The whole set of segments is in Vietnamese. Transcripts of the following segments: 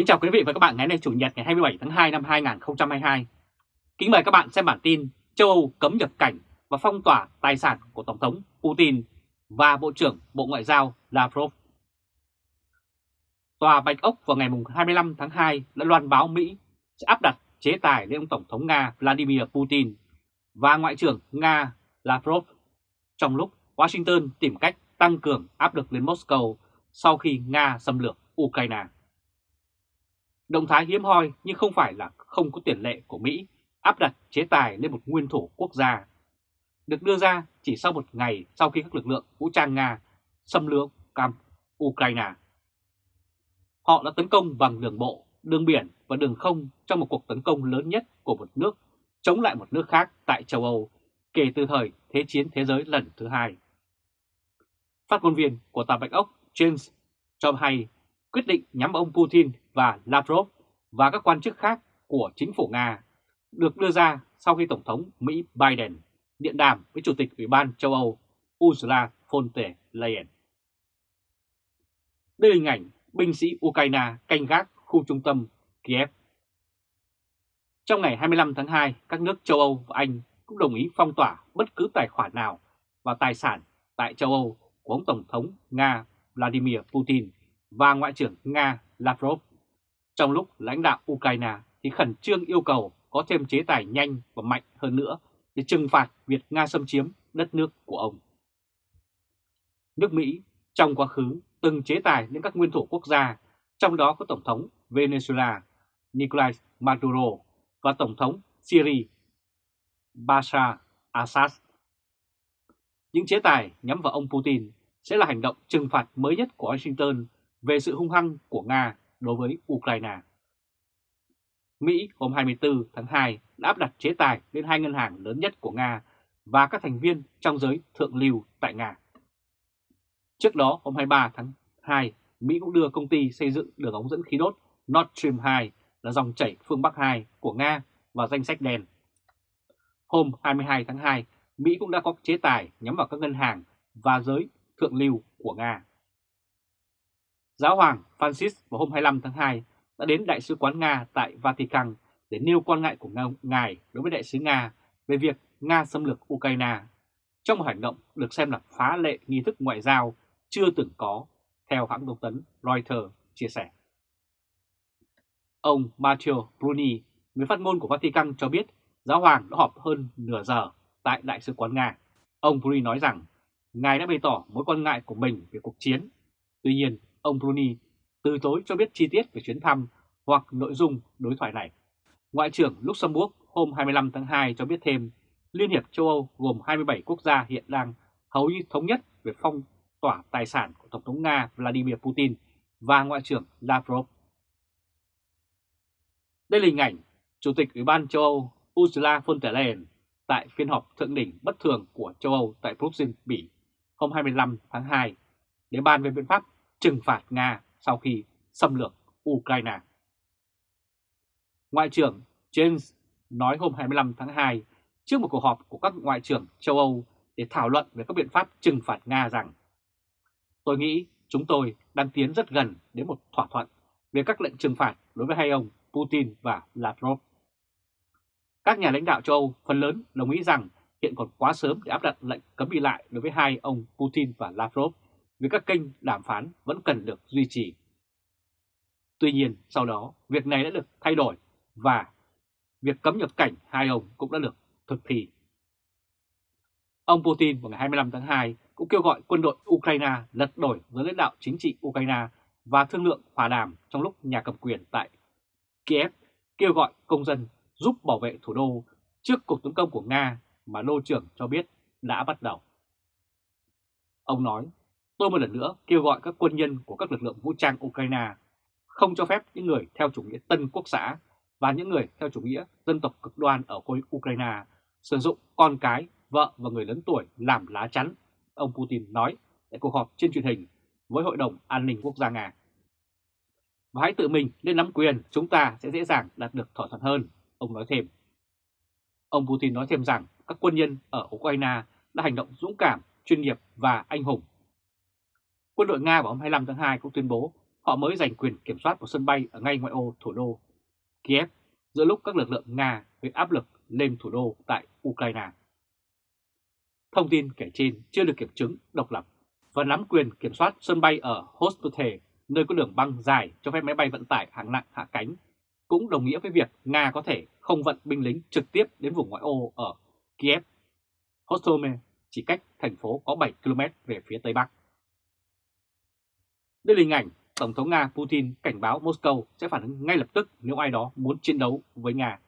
Kính chào quý vị và các bạn ngày nay Chủ nhật ngày 27 tháng 2 năm 2022. Kính mời các bạn xem bản tin châu Âu cấm nhập cảnh và phong tỏa tài sản của Tổng thống Putin và Bộ trưởng Bộ Ngoại giao Lavrov. Tòa Bạch Ốc vào ngày 25 tháng 2 đã loan báo Mỹ sẽ áp đặt chế tài lên ông Tổng thống Nga Vladimir Putin và Ngoại trưởng Nga Lavrov trong lúc Washington tìm cách tăng cường áp lực lên Moscow sau khi Nga xâm lược Ukraine. Động thái hiếm hoi nhưng không phải là không có tiền lệ của Mỹ áp đặt chế tài lên một nguyên thủ quốc gia. Được đưa ra chỉ sau một ngày sau khi các lực lượng vũ trang Nga xâm lược cam Ukraine. Họ đã tấn công bằng đường bộ, đường biển và đường không trong một cuộc tấn công lớn nhất của một nước chống lại một nước khác tại châu Âu kể từ thời Thế chiến Thế giới lần thứ hai. Phát ngôn viên của Tòa Bạch Ốc James cho hay quyết định nhắm ông Putin và Lavrov và các quan chức khác của chính phủ Nga được đưa ra sau khi Tổng thống Mỹ Biden điện đàm với Chủ tịch Ủy ban châu Âu Ursula von der Leyen. Đây là hình ảnh binh sĩ Ukraine canh gác khu trung tâm Kiev. Trong ngày 25 tháng 2, các nước châu Âu và Anh cũng đồng ý phong tỏa bất cứ tài khoản nào và tài sản tại châu Âu của ông Tổng thống Nga Vladimir Putin và Ngoại trưởng Nga Lavrov, trong lúc lãnh đạo Ukraine thì khẩn trương yêu cầu có thêm chế tài nhanh và mạnh hơn nữa để trừng phạt việc Nga xâm chiếm đất nước của ông. Nước Mỹ trong quá khứ từng chế tài những các nguyên thủ quốc gia, trong đó có Tổng thống Venezuela Nicolás Maduro và Tổng thống Syria Bashar Assad. Những chế tài nhắm vào ông Putin sẽ là hành động trừng phạt mới nhất của Washington về sự hung hăng của Nga đối với Ukraine. Mỹ hôm 24 tháng 2 đã áp đặt chế tài lên hai ngân hàng lớn nhất của Nga và các thành viên trong giới thượng lưu tại Nga. Trước đó, hôm 23 tháng 2, Mỹ cũng đưa công ty xây dựng đường ống dẫn khí đốt Nord Stream 2 là dòng chảy phương Bắc 2 của Nga vào danh sách đen. Hôm 22 tháng 2, Mỹ cũng đã có chế tài nhắm vào các ngân hàng và giới thượng lưu của Nga. Giáo hoàng Francis vào hôm 25 tháng 2 đã đến Đại sứ quán Nga tại Vatican để nêu quan ngại của Ngài đối với Đại sứ Nga về việc Nga xâm lược Ukraine trong một hành động được xem là phá lệ nghi thức ngoại giao chưa từng có, theo hãng thông tấn Reuters chia sẻ. Ông Matteo Bruni, người phát ngôn của Vatican cho biết giáo hoàng đã họp hơn nửa giờ tại Đại sứ quán Nga. Ông Bruni nói rằng Ngài đã bày tỏ mối quan ngại của mình về cuộc chiến. Tuy nhiên, ông Bruni từ chối cho biết chi tiết về chuyến thăm hoặc nội dung đối thoại này. Ngoại trưởng Luxembourg hôm 25 tháng 2 cho biết thêm, Liên hiệp châu Âu gồm 27 quốc gia hiện đang hầu như thống nhất về phong tỏa tài sản của Tổng thống Nga Vladimir Putin và Ngoại trưởng Lavrov. Đây là hình ảnh Chủ tịch Ủy ban châu Âu Ursula von der Leyen tại phiên họp thượng đỉnh bất thường của châu Âu tại Bruxelles, Bỉ hôm 25 tháng 2 để bàn về biện pháp trừng phạt Nga sau khi xâm lược Ukraine. Ngoại trưởng James nói hôm 25 tháng 2 trước một cuộc họp của các ngoại trưởng châu Âu để thảo luận về các biện pháp trừng phạt Nga rằng, Tôi nghĩ chúng tôi đang tiến rất gần đến một thỏa thuận về các lệnh trừng phạt đối với hai ông Putin và Lavrov. Các nhà lãnh đạo châu Âu phần lớn đồng ý rằng hiện còn quá sớm để áp đặt lệnh cấm đi lại đối với hai ông Putin và Lavrov vì các kênh đàm phán vẫn cần được duy trì. Tuy nhiên, sau đó, việc này đã được thay đổi và việc cấm nhập cảnh hai ông cũng đã được thực thi. Ông Putin vào ngày 25 tháng 2 cũng kêu gọi quân đội Ukraine lật đổi giới lãnh đạo chính trị Ukraine và thương lượng hòa đàm trong lúc nhà cầm quyền tại Kiev kêu gọi công dân giúp bảo vệ thủ đô trước cuộc tấn công của Nga mà Đô trưởng cho biết đã bắt đầu. Ông nói, tôi một lần nữa kêu gọi các quân nhân của các lực lượng vũ trang Ukraine không cho phép những người theo chủ nghĩa tân quốc xã và những người theo chủ nghĩa dân tộc cực đoan ở khối Ukraine sử dụng con cái, vợ và người lớn tuổi làm lá chắn, ông Putin nói tại cuộc họp trên truyền hình với Hội đồng An ninh Quốc gia Nga. Và hãy tự mình lên nắm quyền, chúng ta sẽ dễ dàng đạt được thỏa thuận hơn, ông nói thêm. Ông Putin nói thêm rằng các quân nhân ở Ukraine đã hành động dũng cảm, chuyên nghiệp và anh hùng. Quân đội Nga vào hôm 25 tháng 2 cũng tuyên bố họ mới giành quyền kiểm soát một sân bay ở ngay ngoại ô thủ đô Kiev giữa lúc các lực lượng Nga gây áp lực lên thủ đô tại Ukraine. Thông tin kể trên chưa được kiểm chứng độc lập và nắm quyền kiểm soát sân bay ở Hostote, nơi có đường băng dài cho phép máy bay vận tải hạng nặng hạ cánh, cũng đồng nghĩa với việc Nga có thể không vận binh lính trực tiếp đến vùng ngoại ô ở Kiev. Hostome chỉ cách thành phố có 7 km về phía tây bắc. Đây là hình ảnh Tổng thống Nga Putin cảnh báo Moscow sẽ phản ứng ngay lập tức nếu ai đó muốn chiến đấu với Nga.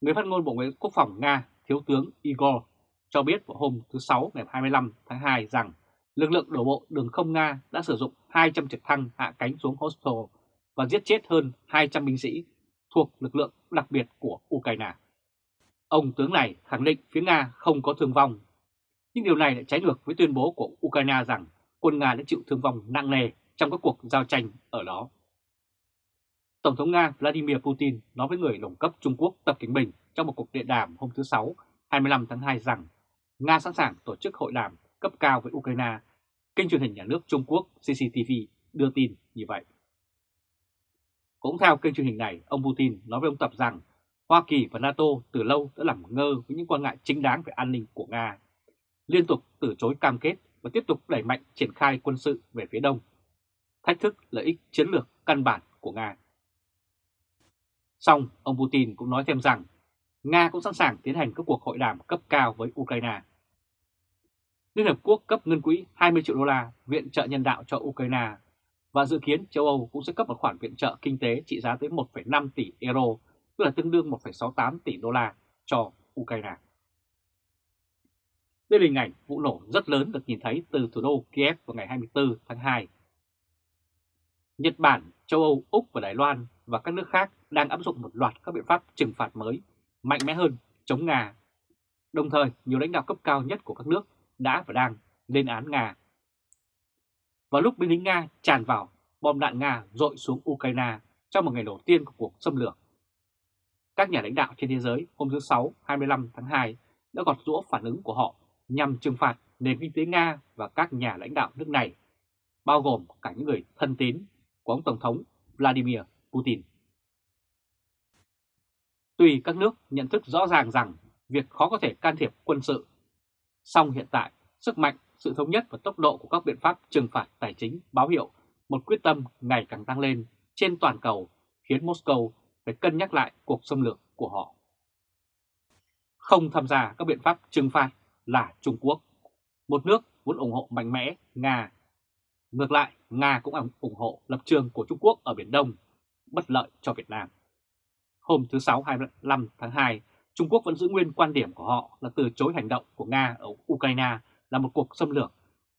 Người phát ngôn Bộ Ngoại Quốc phòng Nga, Thiếu tướng Igor, cho biết vào hôm thứ Sáu ngày 25 tháng 2 rằng lực lượng đổ bộ đường không Nga đã sử dụng 200 trực thăng hạ cánh xuống Hostel và giết chết hơn 200 binh sĩ thuộc lực lượng đặc biệt của Ukraine. Ông tướng này khẳng định phía Nga không có thương vong, nhưng điều này lại trái ngược với tuyên bố của Ukraine rằng quân Nga đã chịu thương vong nặng nề trong các cuộc giao tranh ở đó. Tổng thống Nga Vladimir Putin nói với người đồng cấp Trung Quốc Tập Cảnh Bình trong một cuộc điện đàm hôm thứ Sáu 25 tháng 2 rằng Nga sẵn sàng tổ chức hội đàm cấp cao với Ukraine. Kênh truyền hình nhà nước Trung Quốc CCTV đưa tin như vậy. Cũng theo kênh truyền hình này, ông Putin nói với ông Tập rằng Hoa Kỳ và NATO từ lâu đã làm ngơ với những quan ngại chính đáng về an ninh của Nga, liên tục từ chối cam kết và tiếp tục đẩy mạnh triển khai quân sự về phía đông, thách thức lợi ích chiến lược căn bản của Nga. Song, ông Putin cũng nói thêm rằng Nga cũng sẵn sàng tiến hành các cuộc hội đàm cấp cao với Ukraine. Liên Hợp Quốc cấp ngân quỹ 20 triệu đô la viện trợ nhân đạo cho Ukraine và dự kiến châu Âu cũng sẽ cấp một khoản viện trợ kinh tế trị giá tới 1,5 tỷ euro, tức là tương đương 1,68 tỷ đô la cho Ukraine. Đây là hình ảnh vụ nổ rất lớn được nhìn thấy từ thủ đô Kiev vào ngày 24 tháng 2. Nhật Bản, châu Âu, Úc và Đài Loan và các nước khác đang áp dụng một loạt các biện pháp trừng phạt mới, mạnh mẽ hơn chống Nga. Đồng thời, nhiều lãnh đạo cấp cao nhất của các nước đã và đang lên án Nga. Vào lúc binh lính Nga tràn vào, bom đạn Nga dội xuống Ukraine trong một ngày đầu tiên của cuộc xâm lược. Các nhà lãnh đạo trên thế giới hôm thứ Sáu 25 tháng 2 đã gọt rũa phản ứng của họ nhằm trừng phạt nền kinh tế Nga và các nhà lãnh đạo nước này, bao gồm cả những người thân tín của ông Tổng thống Vladimir Putin. Tuy các nước nhận thức rõ ràng rằng việc khó có thể can thiệp quân sự, song hiện tại sức mạnh, sự thống nhất và tốc độ của các biện pháp trừng phạt tài chính báo hiệu một quyết tâm ngày càng tăng lên trên toàn cầu khiến Moscow phải cân nhắc lại cuộc xâm lược của họ. Không tham gia các biện pháp trừng phạt là Trung Quốc, một nước muốn ủng hộ mạnh mẽ Nga. Ngược lại, Nga cũng ủng hộ lập trường của Trung Quốc ở Biển Đông, bất lợi cho Việt Nam. Hôm thứ Sáu 25 tháng 2, Trung Quốc vẫn giữ nguyên quan điểm của họ là từ chối hành động của Nga ở Ukraine là một cuộc xâm lược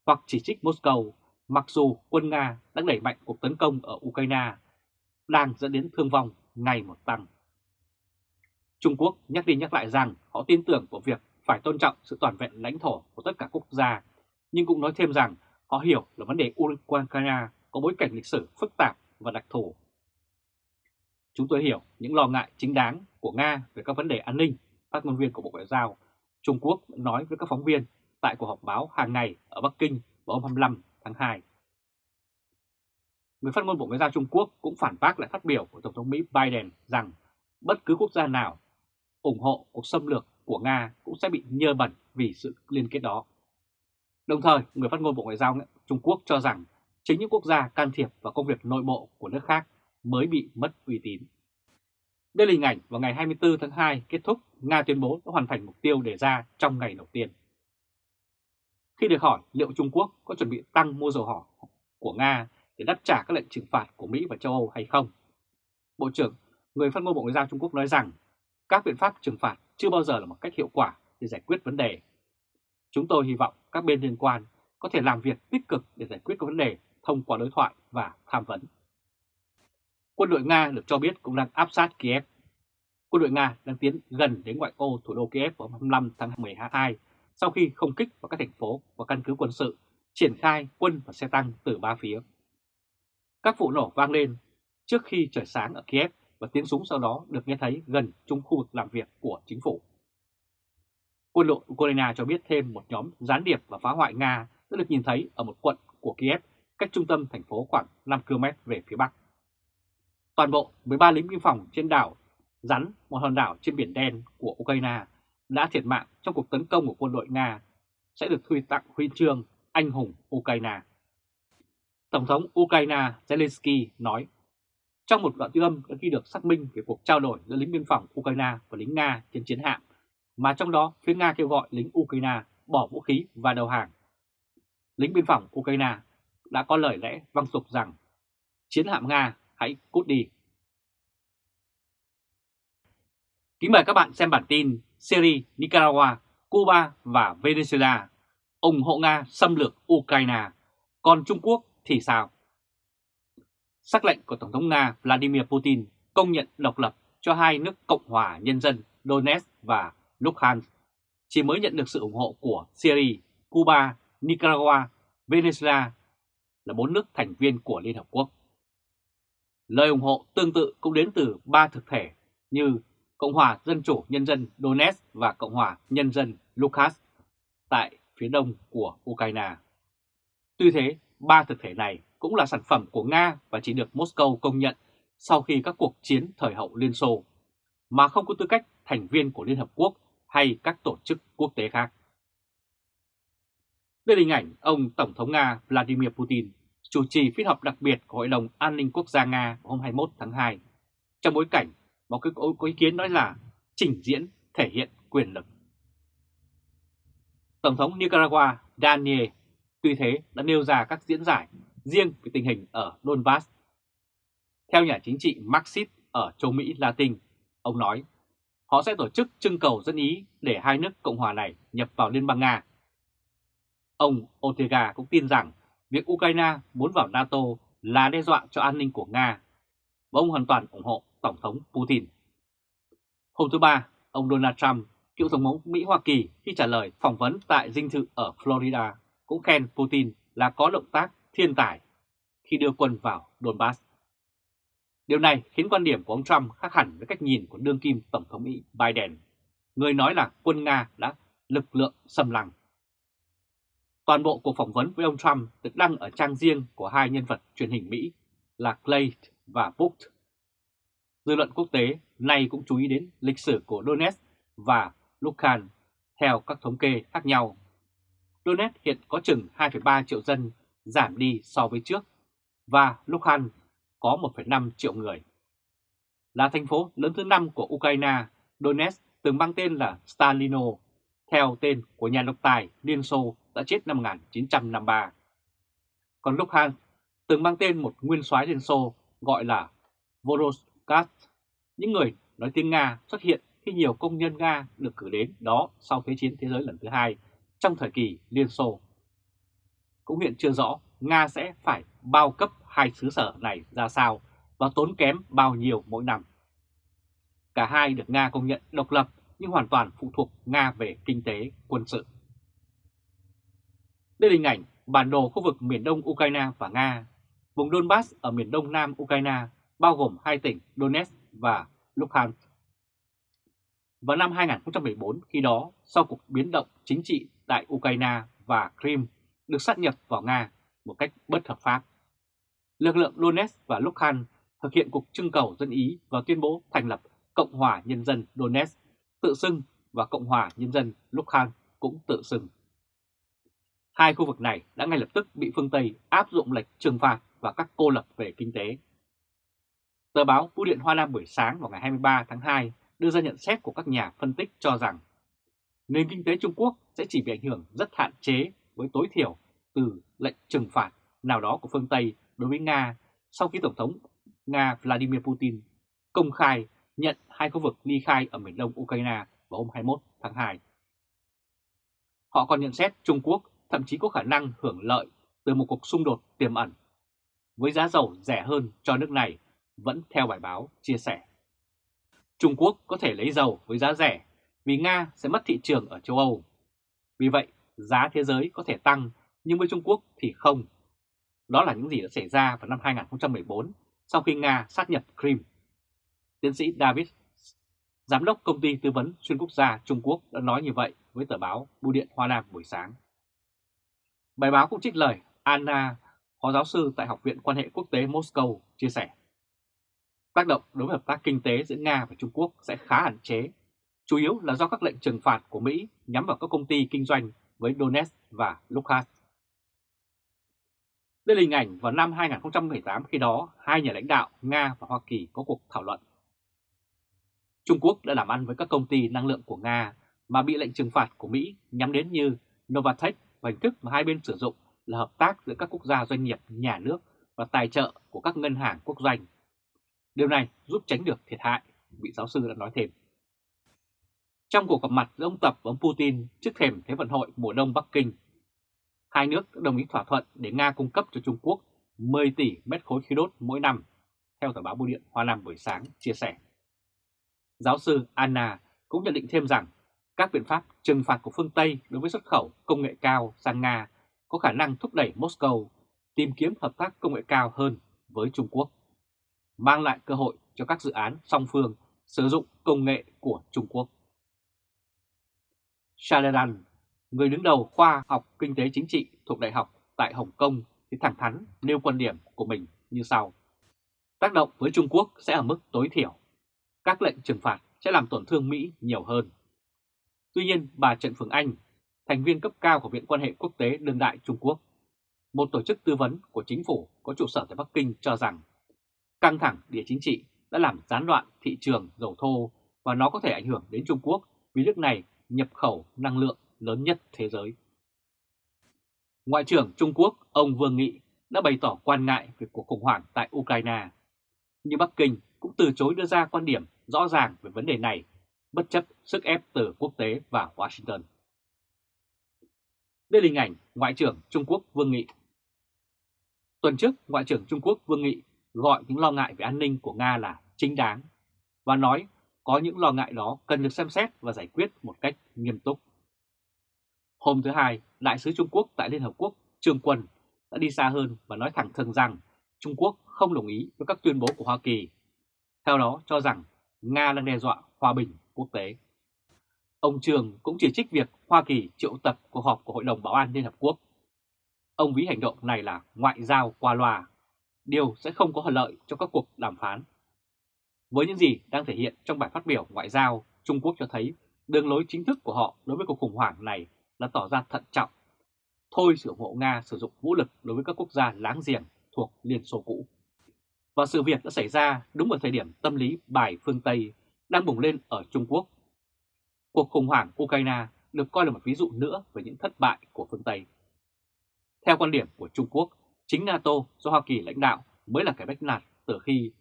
hoặc chỉ trích Moscow, mặc dù quân Nga đang đẩy mạnh cuộc tấn công ở Ukraine đang dẫn đến thương vong ngày một tăng. Trung Quốc nhắc đi nhắc lại rằng họ tin tưởng vào việc phải tôn trọng sự toàn vẹn lãnh thổ của tất cả quốc gia, nhưng cũng nói thêm rằng họ hiểu là vấn đề Ukraine có bối cảnh lịch sử phức tạp và đặc thù. Chúng tôi hiểu những lo ngại chính đáng của Nga về các vấn đề an ninh, phát ngôn viên của Bộ Ngoại giao Trung Quốc nói với các phóng viên tại cuộc họp báo hàng ngày ở Bắc Kinh vào hôm 25 tháng 2. Người phát ngôn Bộ Ngoại giao Trung Quốc cũng phản bác lại phát biểu của Tổng thống Mỹ Biden rằng bất cứ quốc gia nào ủng hộ cuộc xâm lược của Nga cũng sẽ bị nhơ bẩn vì sự liên kết đó. Đồng thời, người phát ngôn Bộ Ngoại giao Trung Quốc cho rằng chính những quốc gia can thiệp vào công việc nội bộ của nước khác mới bị mất uy tín. Đây là hình ảnh vào ngày 24 tháng 2 kết thúc, Nga tuyên bố đã hoàn thành mục tiêu đề ra trong ngày đầu tiên. Khi được hỏi liệu Trung Quốc có chuẩn bị tăng mua dầu hỏa của Nga để đáp trả các lệnh trừng phạt của Mỹ và châu Âu hay không, Bộ trưởng, người phát ngôn Bộ Ngoại giao Trung Quốc nói rằng các biện pháp trừng phạt chưa bao giờ là một cách hiệu quả để giải quyết vấn đề. Chúng tôi hy vọng các bên liên quan có thể làm việc tích cực để giải quyết các vấn đề thông qua đối thoại và tham vấn. Quân đội Nga được cho biết cũng đang áp sát Kiev. Quân đội Nga đang tiến gần đến ngoại ô thủ đô Kiev vào 25 tháng 12 sau khi không kích vào các thành phố và căn cứ quân sự, triển khai quân và xe tăng từ ba phía. Các vụ nổ vang lên trước khi trời sáng ở Kiev và tiếng súng sau đó được nghe thấy gần trung khu vực làm việc của chính phủ. Quân đội Ukraine cho biết thêm một nhóm gián điệp và phá hoại Nga đã được nhìn thấy ở một quận của Kiev cách trung tâm thành phố khoảng 5 km về phía bắc. Toàn bộ 13 lính biên phòng trên đảo Rắn, một hòn đảo trên biển đen của Ukraine, đã thiệt mạng trong cuộc tấn công của quân đội Nga sẽ được huy tặng huy chương anh hùng Ukraine. Tổng thống Ukraine Zelensky nói, trong một đoạn âm đã ghi được xác minh về cuộc trao đổi giữa lính biên phòng Ukraine và lính Nga trên chiến hạm, mà trong đó phía Nga kêu gọi lính Ukraine bỏ vũ khí và đầu hàng. Lính biên phòng Ukraine đã có lời lẽ văng sục rằng chiến hạm Nga hãy cút đi. Kính mời các bạn xem bản tin Syria, Nicaragua, Cuba và Venezuela ủng hộ Nga xâm lược Ukraine, còn Trung Quốc thì sao? Sắc lệnh của Tổng thống Nga Vladimir Putin công nhận độc lập cho hai nước Cộng hòa Nhân dân Donetsk và Luhansk chỉ mới nhận được sự ủng hộ của Syria, Cuba, Nicaragua, Venezuela là bốn nước thành viên của Liên Hợp Quốc. Lời ủng hộ tương tự cũng đến từ ba thực thể như Cộng hòa Dân chủ Nhân dân Donetsk và Cộng hòa Nhân dân Luhansk tại phía đông của Ukraine. Tuy thế, ba thực thể này cũng là sản phẩm của Nga và chỉ được Moscow công nhận sau khi các cuộc chiến thời hậu Liên Xô, mà không có tư cách thành viên của Liên Hợp Quốc hay các tổ chức quốc tế khác. Đây là hình ảnh ông Tổng thống Nga Vladimir Putin chủ trì phiên họp đặc biệt của Hội đồng An ninh Quốc gia Nga hôm 21 tháng 2, trong bối cảnh một cái có ý kiến nói là trình diễn thể hiện quyền lực. Tổng thống Nicaragua Daniel tuy thế đã nêu ra các diễn giải riêng về tình hình ở Donbass. Theo nhà chính trị Marxist ở châu Mỹ Latin, ông nói họ sẽ tổ chức trưng cầu dân ý để hai nước Cộng hòa này nhập vào Liên bang Nga. Ông Ortega cũng tin rằng việc Ukraine muốn vào NATO là đe dọa cho an ninh của Nga và ông hoàn toàn ủng hộ Tổng thống Putin. Hôm thứ Ba, ông Donald Trump, cựu Tổng thống Mỹ Hoa Kỳ khi trả lời phỏng vấn tại dinh thự ở Florida cũng khen Putin là có động tác thiên tài khi đưa quân vào Donbass. Điều này khiến quan điểm của ông Trump khác hẳn với cách nhìn của đương kim Tổng thống Mỹ Biden, người nói là quân Nga đã lực lượng xâm lăng. Toàn bộ cuộc phỏng vấn với ông Trump được đăng ở trang riêng của hai nhân vật truyền hình Mỹ là Clay và Book. Dư luận quốc tế nay cũng chú ý đến lịch sử của Donetsk và Luhansk theo các thống kê khác nhau. Donetsk hiện có chừng 2,3 triệu dân, giảm đi so với trước, và Luhansk có 1,5 triệu người. Là thành phố lớn thứ 5 của Ukraine, Donetsk từng mang tên là Stalino, theo tên của nhà độc tài Liên Xô đã chết năm 1953. Còn Luhansk từng mang tên một nguyên soái Liên Xô gọi là Voroshkat. Những người nói tiếng Nga xuất hiện khi nhiều công nhân Nga được cử đến đó sau Thế chiến Thế giới lần thứ hai trong thời kỳ Liên Xô. Cũng hiện chưa rõ Nga sẽ phải bao cấp hai xứ sở này ra sao và tốn kém bao nhiêu mỗi năm. Cả hai được Nga công nhận độc lập nhưng hoàn toàn phụ thuộc Nga về kinh tế, quân sự. Đây là hình ảnh bản đồ khu vực miền đông Ukraine và Nga. Vùng Donbass ở miền đông nam Ukraine bao gồm hai tỉnh Donetsk và Luhansk. Vào năm 2014, khi đó, sau cuộc biến động chính trị tại Ukraine và Crimea được sát nhập vào Nga một cách bất hợp pháp, lực lượng Donetsk và Luhansk thực hiện cuộc trưng cầu dân Ý và tuyên bố thành lập Cộng hòa Nhân dân Donetsk tự xưng và Cộng hòa Nhân dân Luhansk cũng tự xưng. Hai khu vực này đã ngay lập tức bị phương Tây áp dụng lệnh trừng phạt và các cô lập về kinh tế. Tờ báo Bưu điện Hoa Nam buổi sáng vào ngày 23 tháng 2 đưa ra nhận xét của các nhà phân tích cho rằng nền kinh tế Trung Quốc sẽ chỉ bị ảnh hưởng rất hạn chế với tối thiểu từ lệnh trừng phạt nào đó của phương Tây đối với Nga sau khi Tổng thống Nga Vladimir Putin công khai nhận hai khu vực ly khai ở miền đông Ukraine vào hôm 21 tháng 2. Họ còn nhận xét Trung Quốc thậm chí có khả năng hưởng lợi từ một cuộc xung đột tiềm ẩn với giá dầu rẻ hơn cho nước này vẫn theo bài báo chia sẻ. Trung Quốc có thể lấy dầu với giá rẻ vì Nga sẽ mất thị trường ở châu Âu. Vì vậy, giá thế giới có thể tăng nhưng với Trung Quốc thì không. Đó là những gì đã xảy ra vào năm 2014 sau khi Nga sát nhập Crimea. Tiến sĩ David, giám đốc công ty tư vấn xuyên quốc gia Trung Quốc đã nói như vậy với tờ báo Bưu điện Hoa Nam buổi sáng. Bài báo cũng trích lời Anna Phó giáo sư tại Học viện Quan hệ Quốc tế Moscow chia sẻ. Tác động đối với hợp tác kinh tế giữa Nga và Trung Quốc sẽ khá hạn chế, chủ yếu là do các lệnh trừng phạt của Mỹ nhắm vào các công ty kinh doanh với Donetsk và Luhansk. Đây là hình ảnh vào năm 2018 khi đó hai nhà lãnh đạo Nga và Hoa Kỳ có cuộc thảo luận. Trung Quốc đã làm ăn với các công ty năng lượng của Nga mà bị lệnh trừng phạt của Mỹ nhắm đến như Novatech và hình thức mà hai bên sử dụng là hợp tác giữa các quốc gia doanh nghiệp nhà nước và tài trợ của các ngân hàng quốc doanh. Điều này giúp tránh được thiệt hại, vị giáo sư đã nói thêm. Trong cuộc gặp mặt giữa ông Tập và ông Putin trước thềm Thế vận hội mùa đông Bắc Kinh, hai nước đã đồng ý thỏa thuận để Nga cung cấp cho Trung Quốc 10 tỷ mét khối khí đốt mỗi năm, theo tờ báo Bưu điện Hoa Nam buổi sáng chia sẻ. Giáo sư Anna cũng nhận định thêm rằng các biện pháp trừng phạt của phương Tây đối với xuất khẩu công nghệ cao sang Nga có khả năng thúc đẩy Moscow tìm kiếm hợp tác công nghệ cao hơn với Trung Quốc, mang lại cơ hội cho các dự án song phương sử dụng công nghệ của Trung Quốc. Shaladan, người đứng đầu khoa học kinh tế chính trị thuộc Đại học tại Hồng Kông thì thẳng thắn nêu quan điểm của mình như sau. Tác động với Trung Quốc sẽ ở mức tối thiểu. Các lệnh trừng phạt sẽ làm tổn thương Mỹ nhiều hơn. Tuy nhiên, bà Trần Phương Anh, thành viên cấp cao của Viện quan hệ quốc tế đương đại Trung Quốc, một tổ chức tư vấn của chính phủ có trụ sở tại Bắc Kinh cho rằng căng thẳng địa chính trị đã làm gián đoạn thị trường dầu thô và nó có thể ảnh hưởng đến Trung Quốc vì nước này nhập khẩu năng lượng lớn nhất thế giới. Ngoại trưởng Trung Quốc ông Vương Nghị đã bày tỏ quan ngại về cuộc khủng hoảng tại Ukraine, nhưng Bắc Kinh cũng từ chối đưa ra quan điểm rõ ràng về vấn đề này, bất chấp sức ép từ quốc tế và Washington. Đây là hình ảnh Ngoại trưởng Trung Quốc Vương Nghị. Tuần trước, Ngoại trưởng Trung Quốc Vương Nghị gọi những lo ngại về an ninh của Nga là chính đáng và nói có những lo ngại đó cần được xem xét và giải quyết một cách nghiêm túc. Hôm thứ Hai, Đại sứ Trung Quốc tại Liên Hợp Quốc Trương Quân đã đi xa hơn và nói thẳng thừng rằng Trung Quốc không đồng ý với các tuyên bố của Hoa Kỳ. Theo đó cho rằng Nga đang đe dọa hòa bình quốc tế. Ông Trường cũng chỉ trích việc Hoa Kỳ triệu tập cuộc họp của Hội đồng Bảo an Liên Hợp Quốc. Ông ví hành động này là ngoại giao qua loa, điều sẽ không có lợi cho các cuộc đàm phán. Với những gì đang thể hiện trong bài phát biểu ngoại giao, Trung Quốc cho thấy đường lối chính thức của họ đối với cuộc khủng hoảng này là tỏ ra thận trọng, thôi sự ủng hộ Nga sử dụng vũ lực đối với các quốc gia láng giềng thuộc Liên Xô cũ. Và sự việc đã xảy ra đúng vào thời điểm tâm lý bài phương Tây đang bùng lên ở Trung Quốc. Cuộc khủng hoảng Ukraine được coi là một ví dụ nữa về những thất bại của phương Tây. Theo quan điểm của Trung Quốc, chính NATO do Hoa Kỳ lãnh đạo mới là cái bách nạt từ khi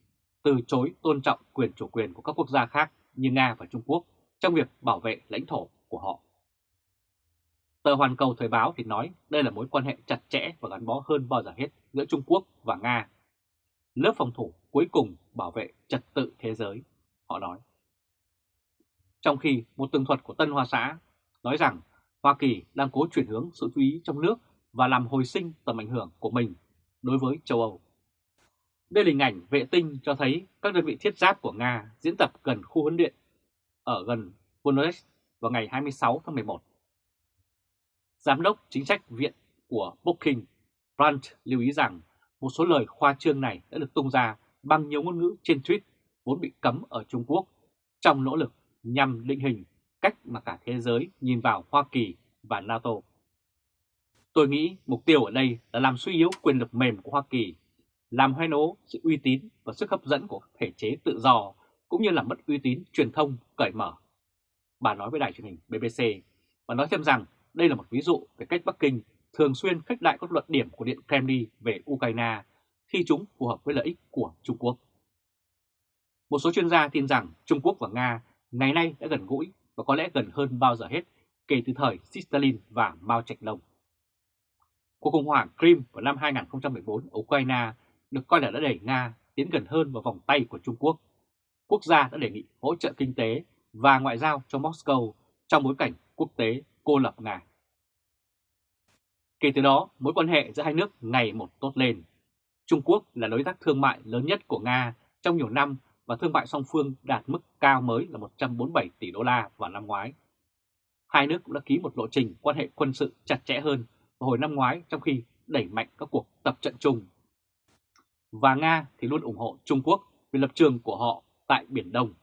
từ chối tôn trọng quyền chủ quyền của các quốc gia khác như Nga và Trung Quốc trong việc bảo vệ lãnh thổ của họ. Tờ Hoàn Cầu Thời báo thì nói đây là mối quan hệ chặt chẽ và gắn bó hơn bao giờ hết giữa Trung Quốc và Nga. Lớp phòng thủ cuối cùng bảo vệ trật tự thế giới, họ nói. Trong khi một tường thuật của Tân Hoa Xã nói rằng Hoa Kỳ đang cố chuyển hướng sự chú ý trong nước và làm hồi sinh tầm ảnh hưởng của mình đối với châu Âu. Đây là hình ảnh vệ tinh cho thấy các đơn vị thiết giáp của Nga diễn tập gần khu huấn luyện ở gần Voronezh vào ngày 26 tháng 11. Giám đốc chính sách viện của Booking, Brandt lưu ý rằng một số lời khoa trương này đã được tung ra bằng nhiều ngôn ngữ trên tweet vốn bị cấm ở Trung Quốc trong nỗ lực nhằm định hình cách mà cả thế giới nhìn vào Hoa Kỳ và NATO. Tôi nghĩ mục tiêu ở đây là làm suy yếu quyền lực mềm của Hoa Kỳ, làm hoen ố sự uy tín và sức hấp dẫn của thể chế tự do, cũng như làm mất uy tín truyền thông cởi mở. Bà nói với đài truyền hình BBC và nói thêm rằng đây là một ví dụ về cách Bắc Kinh thường xuyên khách đại các luận điểm của Điện Kremlin về Ukraine khi chúng phù hợp với lợi ích của Trung Quốc. Một số chuyên gia tin rằng Trung Quốc và Nga ngày nay đã gần gũi và có lẽ gần hơn bao giờ hết kể từ thời Stalin và Mao Trạch Đông. Cuộc khủng hoảng Crimea vào năm 2014 ở Ukraine được coi là đã đẩy Nga tiến gần hơn vào vòng tay của Trung Quốc. Quốc gia đã đề nghị hỗ trợ kinh tế và ngoại giao cho Moscow trong bối cảnh quốc tế cô lập Nga. Kể từ đó, mối quan hệ giữa hai nước ngày một tốt lên. Trung Quốc là đối tác thương mại lớn nhất của Nga trong nhiều năm và thương mại song phương đạt mức cao mới là 147 tỷ đô la vào năm ngoái. Hai nước cũng đã ký một lộ trình quan hệ quân sự chặt chẽ hơn vào hồi năm ngoái trong khi đẩy mạnh các cuộc tập trận chung. Và Nga thì luôn ủng hộ Trung Quốc vì lập trường của họ tại Biển Đông.